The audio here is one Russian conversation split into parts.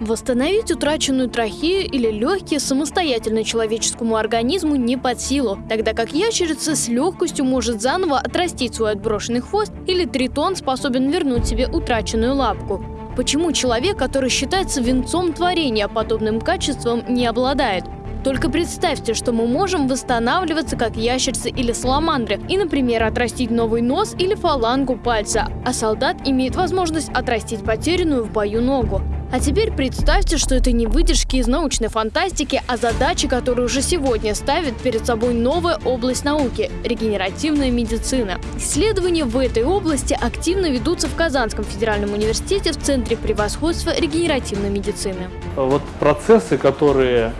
Восстановить утраченную трахею или легкие самостоятельно человеческому организму не под силу, тогда как ящерица с легкостью может заново отрастить свой отброшенный хвост или тритон способен вернуть себе утраченную лапку. Почему человек, который считается венцом творения, подобным качеством не обладает? Только представьте, что мы можем восстанавливаться как ящерцы или саламандры и, например, отрастить новый нос или фалангу пальца, а солдат имеет возможность отрастить потерянную в бою ногу. А теперь представьте, что это не выдержки из научной фантастики, а задачи, которые уже сегодня ставит перед собой новая область науки – регенеративная медицина. Исследования в этой области активно ведутся в Казанском федеральном университете в Центре превосходства регенеративной медицины. Вот процессы, которые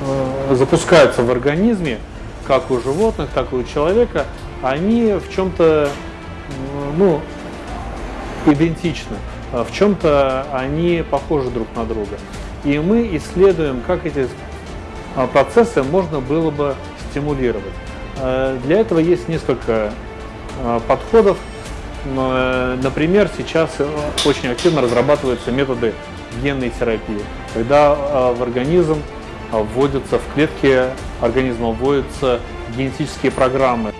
Э, запускаются в организме, как у животных, так и у человека, они в чем-то ну, идентичны, в чем-то они похожи друг на друга. И мы исследуем, как эти а, процессы можно было бы стимулировать. Э, для этого есть несколько подходов. Например, сейчас очень активно разрабатываются методы генной терапии, когда в организм вводятся в клетки организма, вводятся генетические программы.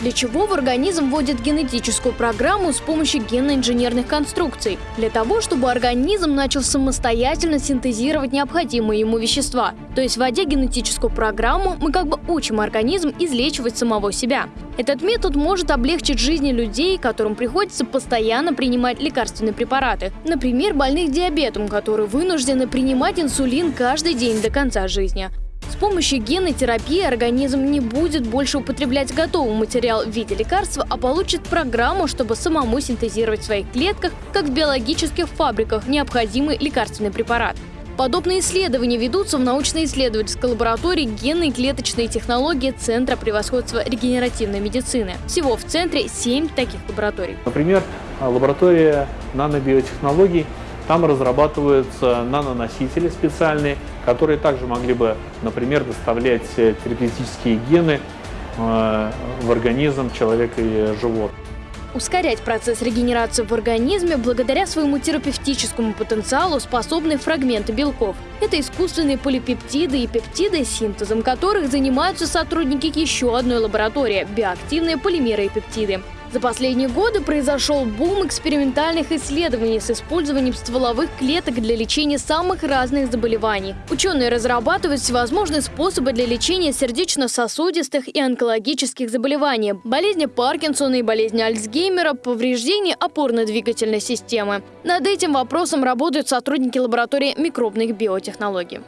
Для чего в организм вводят генетическую программу с помощью генно-инженерных конструкций? Для того, чтобы организм начал самостоятельно синтезировать необходимые ему вещества. То есть, вводя генетическую программу, мы как бы учим организм излечивать самого себя. Этот метод может облегчить жизни людей, которым приходится постоянно принимать лекарственные препараты. Например, больных диабетом, которые вынуждены принимать инсулин каждый день до конца жизни. Помощью генной терапии организм не будет больше употреблять готовый материал в виде лекарства, а получит программу, чтобы самому синтезировать в своих клетках, как в биологических фабриках, необходимый лекарственный препарат. Подобные исследования ведутся в научно-исследовательской лаборатории генной и клеточной технологии Центра превосходства регенеративной медицины. Всего в центре 7 таких лабораторий. Например, лаборатория нанобиотехнологий там разрабатываются наноносители специальные, которые также могли бы, например, доставлять э, терапевтические гены э, в организм человека и животных. Ускорять процесс регенерации в организме благодаря своему терапевтическому потенциалу способны фрагменты белков. Это искусственные полипептиды и пептиды, синтезом которых занимаются сотрудники еще одной лаборатории – биоактивные полимеры и пептиды. За последние годы произошел бум экспериментальных исследований с использованием стволовых клеток для лечения самых разных заболеваний. Ученые разрабатывают всевозможные способы для лечения сердечно-сосудистых и онкологических заболеваний, болезни Паркинсона и болезни Альцгеймера, повреждений опорно-двигательной системы. Над этим вопросом работают сотрудники лаборатории микробных биотехнологий.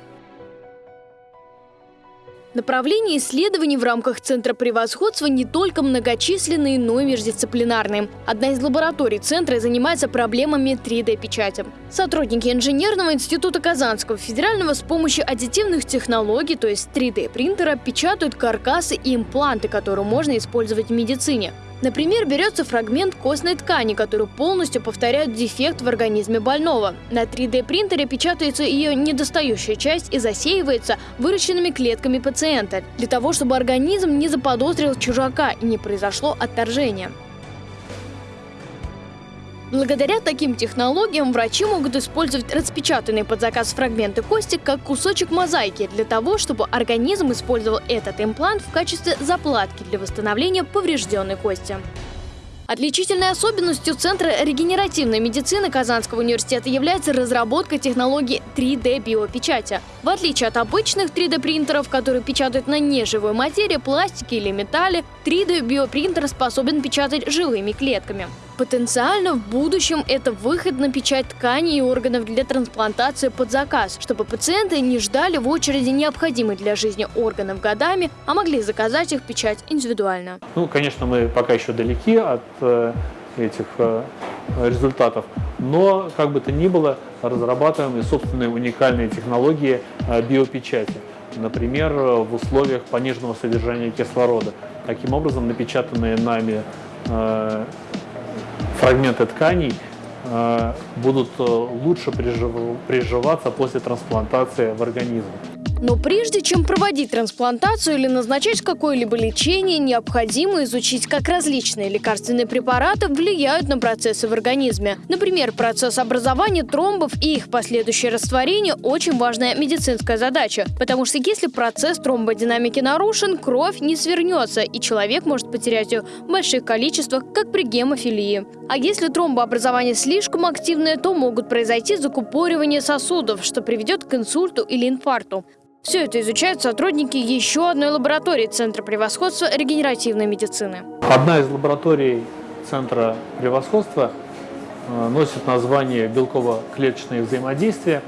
Направления исследований в рамках Центра превосходства не только многочисленные, но и междисциплинарные. Одна из лабораторий Центра занимается проблемами 3D-печати. Сотрудники Инженерного института Казанского федерального с помощью аддитивных технологий, то есть 3D-принтера, печатают каркасы и импланты, которые можно использовать в медицине. Например, берется фрагмент костной ткани, который полностью повторяет дефект в организме больного. На 3D-принтере печатается ее недостающая часть и засеивается выращенными клетками пациента, для того, чтобы организм не заподозрил чужака и не произошло отторжение. Благодаря таким технологиям врачи могут использовать распечатанные под заказ фрагменты кости как кусочек мозаики для того, чтобы организм использовал этот имплант в качестве заплатки для восстановления поврежденной кости. Отличительной особенностью Центра регенеративной медицины Казанского университета является разработка технологии 3D-биопечати. В отличие от обычных 3D-принтеров, которые печатают на неживой материи, пластике или металле, 3D-биопринтер способен печатать живыми клетками. Потенциально в будущем это выход на печать тканей и органов для трансплантации под заказ, чтобы пациенты не ждали в очереди необходимых для жизни органов годами, а могли заказать их печать индивидуально. Ну, конечно, мы пока еще далеки от э, этих э, результатов, но, как бы то ни было, разрабатываем и собственные уникальные технологии э, биопечати например, в условиях пониженного содержания кислорода. Таким образом, напечатанные нами фрагменты тканей э, будут э, лучше приживаться после трансплантации в организм. Но прежде чем проводить трансплантацию или назначать какое-либо лечение, необходимо изучить, как различные лекарственные препараты влияют на процессы в организме. Например, процесс образования тромбов и их последующее растворение – очень важная медицинская задача, потому что если процесс тромбодинамики нарушен, кровь не свернется, и человек может потерять ее в больших количествах, как при гемофилии. А если тромбообразование слишком активное, то могут произойти закупоривание сосудов, что приведет к инсульту или инфаркту. Все это изучают сотрудники еще одной лаборатории Центра превосходства регенеративной медицины. Одна из лабораторий Центра превосходства э, носит название белково-клеточное взаимодействие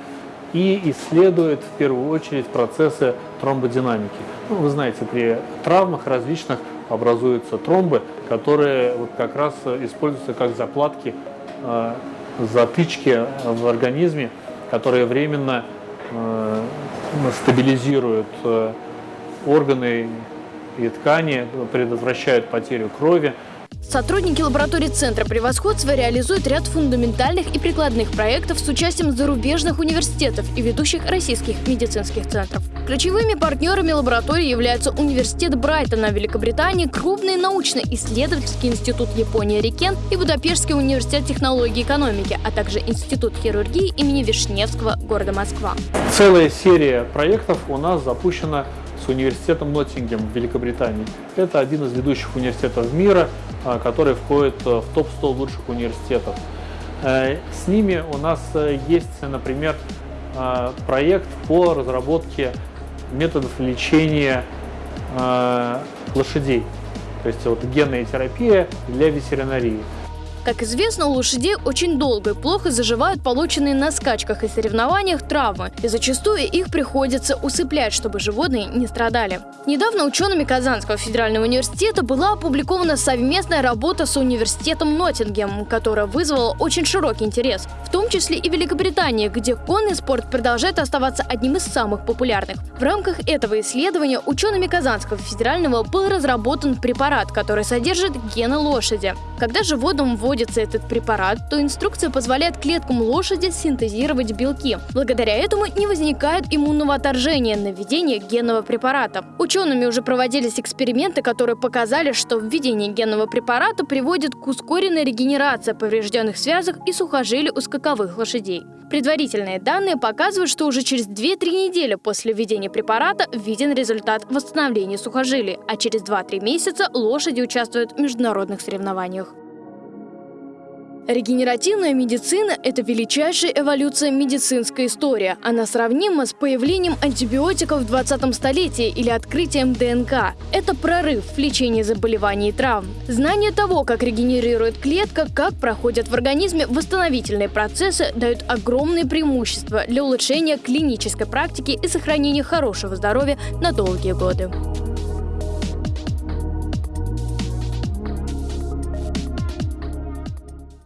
и исследует в первую очередь процессы тромбодинамики. Ну, вы знаете, при травмах различных образуются тромбы, которые вот как раз используются как закладки, э, затычки в организме, которые временно Э, стабилизируют э, органы и ткани, предотвращают потерю крови. Сотрудники лаборатории Центра превосходства реализуют ряд фундаментальных и прикладных проектов с участием зарубежных университетов и ведущих российских медицинских центров. Ключевыми партнерами лаборатории являются Университет Брайтона в Великобритании, крупный научно-исследовательский институт Японии Рикен и Будапештский университет технологии и экономики, а также Институт хирургии имени Вишневского города Москва. Целая серия проектов у нас запущена с университетом Ноттингем в Великобритании. Это один из ведущих университетов мира, а, который входит в топ-100 лучших университетов. Э, с ними у нас э, есть, например, а, проект по разработке методов лечения лошадей. То есть вот генная терапия для ветеринарии. Как известно, у лошадей очень долго и плохо заживают полученные на скачках и соревнованиях травмы, и зачастую их приходится усыплять, чтобы животные не страдали. Недавно учеными Казанского федерального университета была опубликована совместная работа с университетом Ноттингем, которая вызвала очень широкий интерес, в том числе и Великобритании, где конный спорт продолжает оставаться одним из самых популярных. В рамках этого исследования учеными Казанского федерального был разработан препарат, который содержит гены лошади. Когда животному вводят вводится этот препарат, то инструкция позволяет клеткам лошади синтезировать белки. Благодаря этому не возникает иммунного отторжения на введение генного препарата. Учеными уже проводились эксперименты, которые показали, что введение генного препарата приводит к ускоренной регенерации поврежденных связок и сухожилий у скаковых лошадей. Предварительные данные показывают, что уже через 2-3 недели после введения препарата виден результат восстановления сухожилий, а через 2-3 месяца лошади участвуют в международных соревнованиях. Регенеративная медицина – это величайшая эволюция медицинской истории. Она сравнима с появлением антибиотиков в 20 столетии или открытием ДНК. Это прорыв в лечении заболеваний и травм. Знание того, как регенерирует клетка, как проходят в организме восстановительные процессы, дают огромные преимущества для улучшения клинической практики и сохранения хорошего здоровья на долгие годы.